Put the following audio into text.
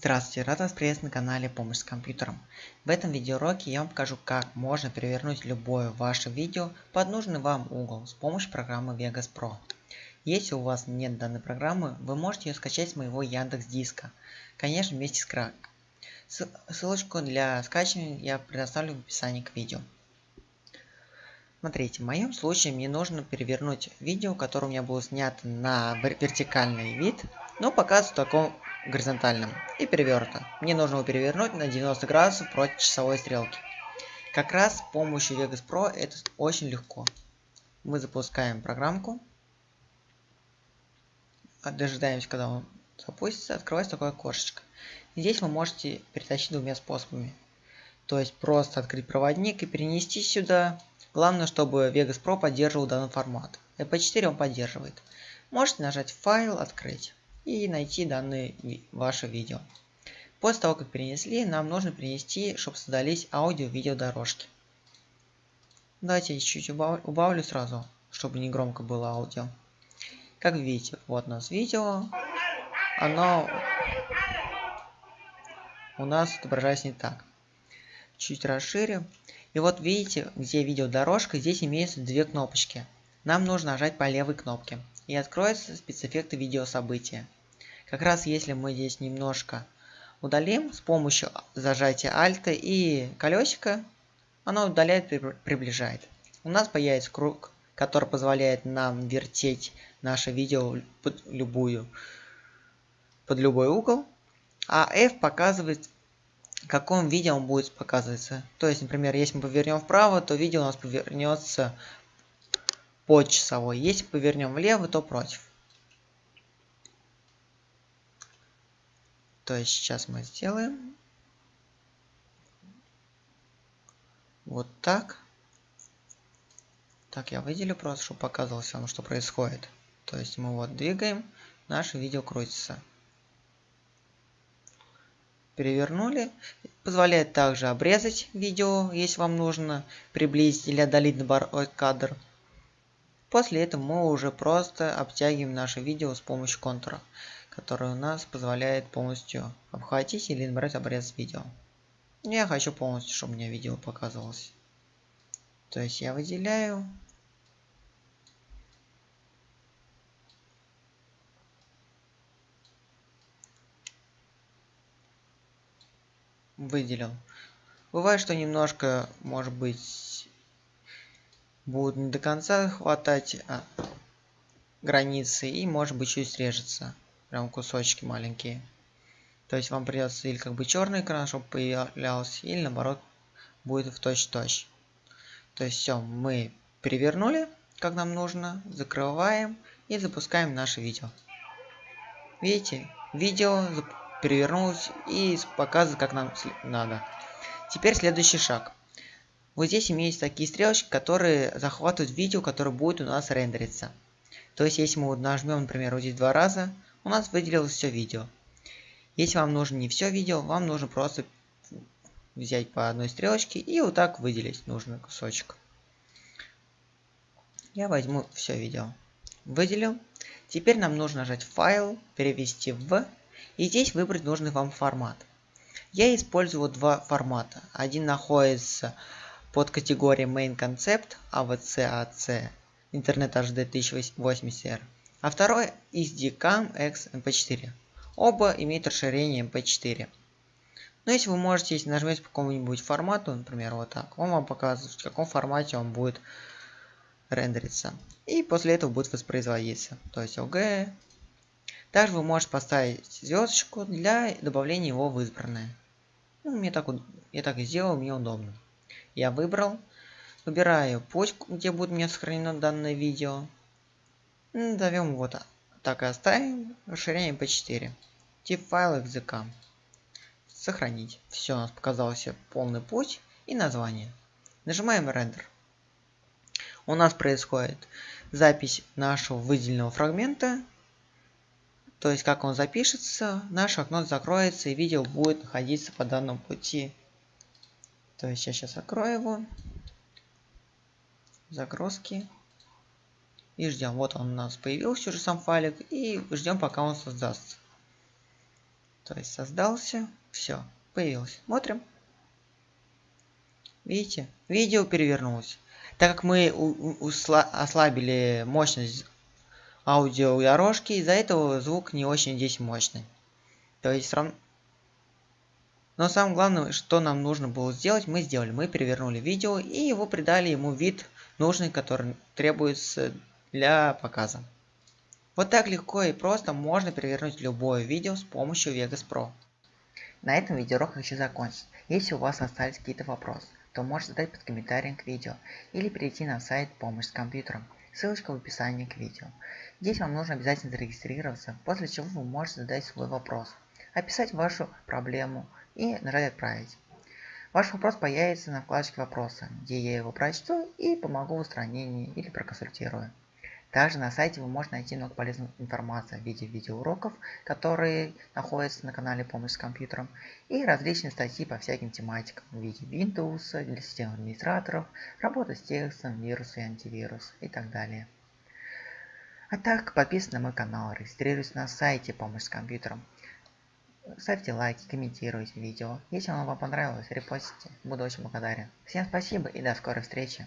Здравствуйте, рад вас приветствовать на канале Помощь с компьютером. В этом видеоуроке я вам покажу, как можно перевернуть любое ваше видео под нужный вам угол с помощью программы Vegas Pro. Если у вас нет данной программы, вы можете ее скачать с моего Яндекс Диска, конечно вместе с крак. Ссылочку для скачивания я предоставлю в описании к видео. Смотрите, в моем случае мне нужно перевернуть видео, которое у меня было снято на вертикальный вид, но показывается в таком горизонтальном и перевернуто. Мне нужно его перевернуть на 90 градусов против часовой стрелки. Как раз с помощью Vegas Pro это очень легко. Мы запускаем программку. Дожидаемся, когда он запустится. Открывается такое окошечко. Здесь вы можете перетащить двумя способами. То есть просто открыть проводник и перенести сюда. Главное, чтобы Vegas Pro поддерживал данный формат. EP4 он поддерживает. Можете нажать «Файл», «Открыть» и найти данные ваше видео. После того, как перенесли, нам нужно перенести, чтобы создались аудио-видео дорожки. Давайте я чуть-чуть убавлю, сразу, чтобы не громко было аудио. Как видите, вот у нас видео. Оно у нас отображается не так. Чуть расширю. И вот видите, где видеодорожка, здесь имеются две кнопочки. Нам нужно нажать по левой кнопке. И откроется спецэффекты видеособытия. Как раз если мы здесь немножко удалим с помощью зажатия Alt и колесика, оно удаляет и приближает. У нас появится круг, который позволяет нам вертеть наше видео под любую, под любой угол. А F показывает, в каком видео он будет показываться. То есть, например, если мы повернем вправо, то видео у нас повернется под часовой. Если повернем влево, то против. То есть сейчас мы сделаем вот так. Так, я выделю просто, чтобы показывалось вам, что происходит. То есть мы вот двигаем, наше видео крутится. Перевернули. Позволяет также обрезать видео, если вам нужно приблизить или отдалить кадр. После этого мы уже просто обтягиваем наше видео с помощью контура который у нас позволяет полностью обхватить или набрать обрез видео. Я хочу полностью, чтобы у меня видео показывалось. То есть я выделяю. Выделил. Бывает, что немножко, может быть, будет не до конца хватать а, границы и может быть чуть срежется прям кусочки маленькие. То есть вам придется или как бы черный экран, чтобы появлялся, или наоборот будет в точь-точь. То есть все, мы перевернули, как нам нужно, закрываем и запускаем наше видео. Видите, видео перевернулось и показывает, как нам надо. Теперь следующий шаг. Вот здесь имеются такие стрелочки, которые захватывают видео, которое будет у нас рендериться. То есть, если мы вот нажмем, например, вот здесь два раза, у нас выделилось все видео. Если вам нужно не все видео, вам нужно просто взять по одной стрелочке и вот так выделить нужный кусочек. Я возьму все видео. Выделил. Теперь нам нужно нажать файл, перевести в, и здесь выбрать нужный вам формат. Я использую два формата. Один находится под категорией Main Concept AVC-AC Internet HD 1080R а второй SDCAM X MP4. Оба имеют расширение MP4. Но если вы можете, нажмете по какому-нибудь формату, например, вот так, он вам показывает, в каком формате он будет рендериться. И после этого будет воспроизводиться. То есть OG. Также вы можете поставить звездочку для добавления его в избранное. Ну, мне так, я так и сделал, мне удобно. Я выбрал. Выбираю путь, где будет у меня сохранено данное видео. Назовем его так и оставим. Расширяем P4. Тип файла XZK. Сохранить. Все, у нас показался полный путь и название. Нажимаем Render. У нас происходит запись нашего выделенного фрагмента. То есть, как он запишется, наше окно закроется и видео будет находиться по данному пути. То есть, я сейчас открою его. Загрузки и ждем. Вот он у нас появился уже сам файлик и ждем пока он создастся. То есть создался, все, появился. Смотрим. Видите, видео перевернулось. Так как мы ослабили мощность аудиодорожки, из-за этого звук не очень здесь мощный. То есть равно... Но самое главное, что нам нужно было сделать, мы сделали. Мы перевернули видео и его придали ему вид нужный, который требуется для показа. Вот так легко и просто можно перевернуть любое видео с помощью Vegas Pro. На этом видеоурок хочу закончить. Если у вас остались какие-то вопросы, то можете задать под комментарием к видео или перейти на сайт «Помощь с компьютером». Ссылочка в описании к видео. Здесь вам нужно обязательно зарегистрироваться, после чего вы можете задать свой вопрос, описать вашу проблему и нажать «Отправить». Ваш вопрос появится на вкладочке «Вопросы», где я его прочту и помогу в устранении или проконсультирую. Также на сайте вы можете найти много полезной информации в виде видеоуроков, которые находятся на канале «Помощь с компьютером», и различные статьи по всяким тематикам в виде Windows, для систем администраторов, работа с текстом, вирусы и антивирус и так далее. А так, подписывайтесь на мой канал, регистрируйтесь на сайте «Помощь с компьютером». Ставьте лайки, комментируйте видео. Если оно вам понравилось, репостите. Буду очень благодарен. Всем спасибо и до скорой встречи.